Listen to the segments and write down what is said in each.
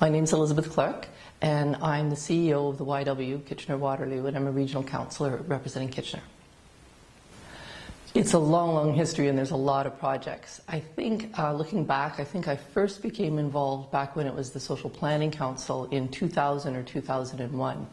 My name is Elizabeth Clark, and I'm the CEO of the YW Kitchener-Waterloo, and I'm a regional councillor representing Kitchener. It's a long, long history, and there's a lot of projects. I think, uh, looking back, I think I first became involved back when it was the Social Planning Council in 2000 or 2001.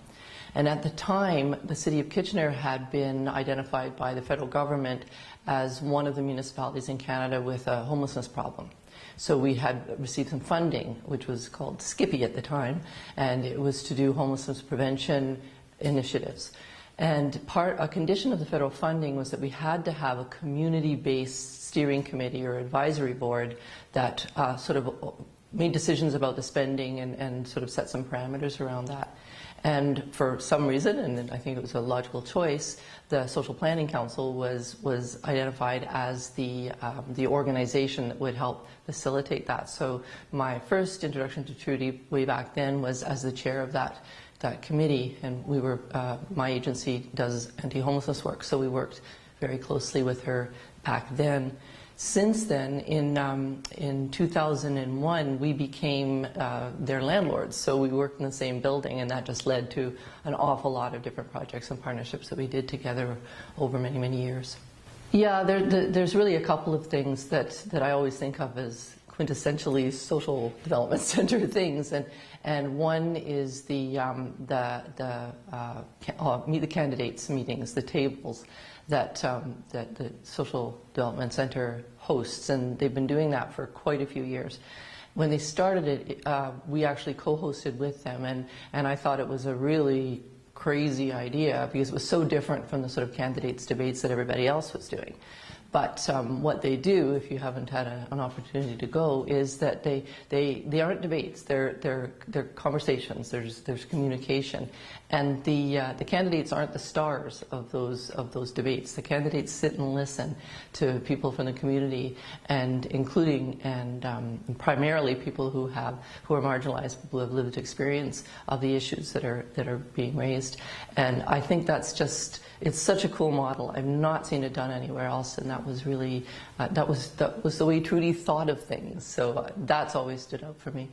And at the time, the City of Kitchener had been identified by the federal government as one of the municipalities in Canada with a homelessness problem. So we had received some funding, which was called SCPI at the time, and it was to do homelessness prevention initiatives. And part, a condition of the federal funding was that we had to have a community-based steering committee or advisory board that uh, sort of made decisions about the spending and, and sort of set some parameters around that. And for some reason, and I think it was a logical choice, the Social Planning Council was, was identified as the, um, the organization that would help facilitate that. So my first introduction to Trudy way back then was as the chair of that, that committee, and we were, uh, my agency does anti-homelessness work, so we worked very closely with her back then. Since then, in, um, in 2001, we became uh, their landlords. So we worked in the same building, and that just led to an awful lot of different projects and partnerships that we did together over many, many years. Yeah, there, the, there's really a couple of things that, that I always think of as quintessentially social development center things, and and one is the um, the the uh, uh, meet the candidates meetings, the tables that, um, that the Social Development Center hosts, and they've been doing that for quite a few years. When they started it, uh, we actually co-hosted with them, and, and I thought it was a really crazy idea because it was so different from the sort of candidates debates that everybody else was doing. But um, what they do, if you haven't had a, an opportunity to go, is that they, they, they aren't debates. They're, they're, they're conversations. There's, there's communication. And the, uh, the candidates aren't the stars of those, of those debates. The candidates sit and listen to people from the community, and including and um, primarily people who, have, who are marginalized, people who have lived experience of the issues that are, that are being raised. And I think that's just it's such a cool model. I've not seen it done anywhere else, and that was really uh, that was that was the way Trudy thought of things. So uh, that's always stood out for me.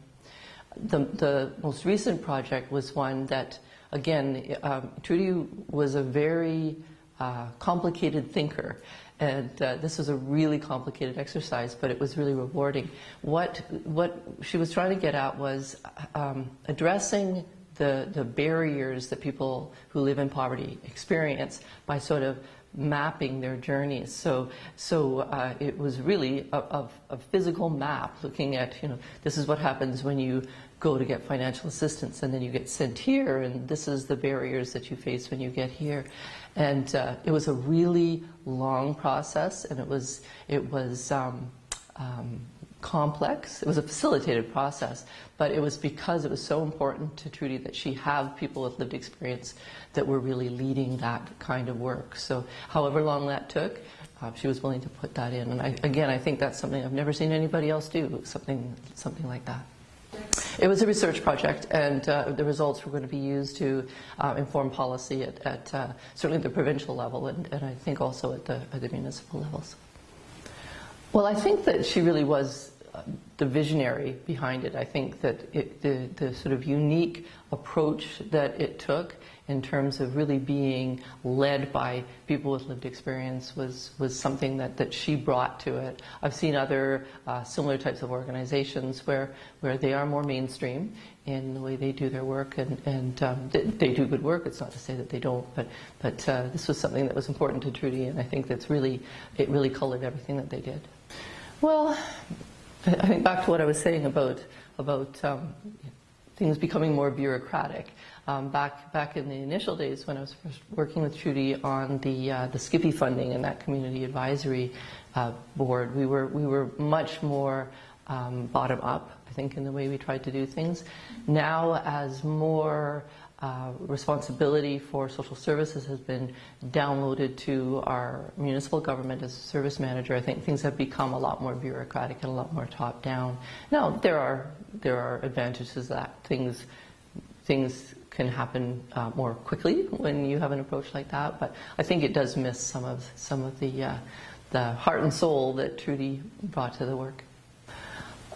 The the most recent project was one that again um, Trudy was a very uh, complicated thinker. And uh, this was a really complicated exercise, but it was really rewarding. What, what she was trying to get at was um, addressing the, the barriers that people who live in poverty experience by sort of mapping their journeys. So, so uh, it was really a, a, a, physical map looking at, you know, this is what happens when you go to get financial assistance and then you get sent here and this is the barriers that you face when you get here. And uh, it was a really long process and it was, it was um, um, complex. It was a facilitated process, but it was because it was so important to Trudy that she have people with lived experience that were really leading that kind of work. So however long that took, uh, she was willing to put that in. And I, again, I think that's something I've never seen anybody else do, something, something like that. It was a research project, and uh, the results were going to be used to uh, inform policy at, at uh, certainly the provincial level, and, and, I think also at the, at the municipal levels. Well, I think that she really was the visionary behind it. I think that it, the, the sort of unique approach that it took in terms of really being led by people with lived experience was, was something that, that she brought to it. I've seen other uh, similar types of organizations where, where they are more mainstream in the way they do their work and, and um, they, they, do good work. It's not to say that they don't, but, but uh, this was something that was important to Trudy and I think that's really, it really colored everything that they did. Well, I think back to what I was saying about about um, things becoming more bureaucratic. Um, back back in the initial days when I was first working with Trudy on the uh, the SCPI funding and that community advisory uh, board, we were we were much more um, bottom up. I think in the way we tried to do things. Now, as more uh, responsibility for social services has been downloaded to our municipal government as a service manager. I think things have become a lot more bureaucratic and a lot more top down. Now there are there are advantages that things things can happen uh, more quickly when you have an approach like that. But I think it does miss some of some of the uh, the heart and soul that Trudy brought to the work.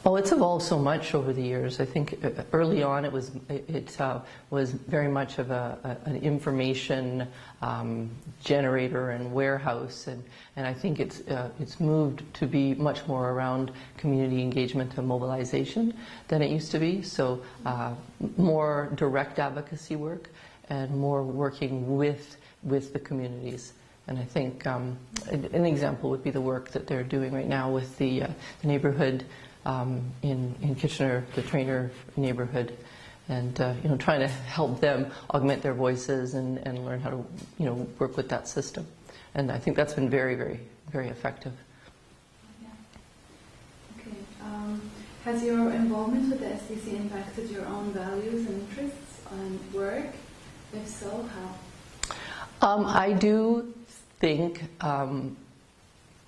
Oh, it's evolved so much over the years. I think uh, early on it was it, uh, was very much of a, a, an information um, generator and warehouse, and, and I think it's uh, it's moved to be much more around community engagement and mobilization than it used to be. So uh, more direct advocacy work and more working with with the communities. And I think um, an example would be the work that they're doing right now with the, uh, the neighborhood um, in, in Kitchener, the Traynor neighborhood, and uh, you know, trying to help them augment their voices and, and learn how to you know, work with that system. And I think that's been very, very, very effective. Yeah. Okay. Um, has your involvement with the SDC impacted your own values and interests and work? If so, how? Um, I do think um,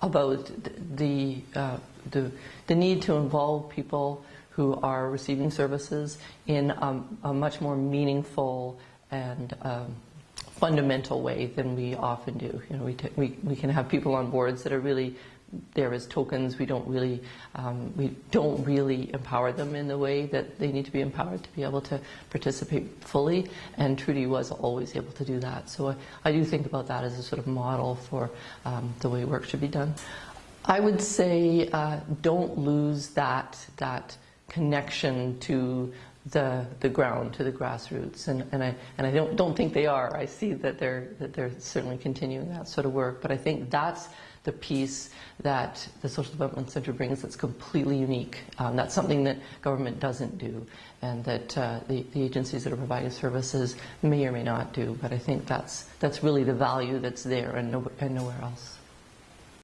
about the, uh, the, the need to involve people who are receiving services in um, a much more meaningful and um, fundamental way than we often do. You know, we, we, we can have people on boards that are really there as tokens. We don't really um, we don't really empower them in the way that they need to be empowered to be able to participate fully. And Trudy was always able to do that. So I, I do think about that as a sort of model for um, the way work should be done. I would say uh, don't lose that that connection to the the ground, to the grassroots, and, and I and I don't don't think they are. I see that they're that they're certainly continuing that sort of work, but I think that's the piece that the Social Development Center brings that's completely unique. Um, that's something that government doesn't do and that uh, the, the, agencies that are providing services may or may not do. But I think that's, that's really the value that's there and, no, and nowhere else.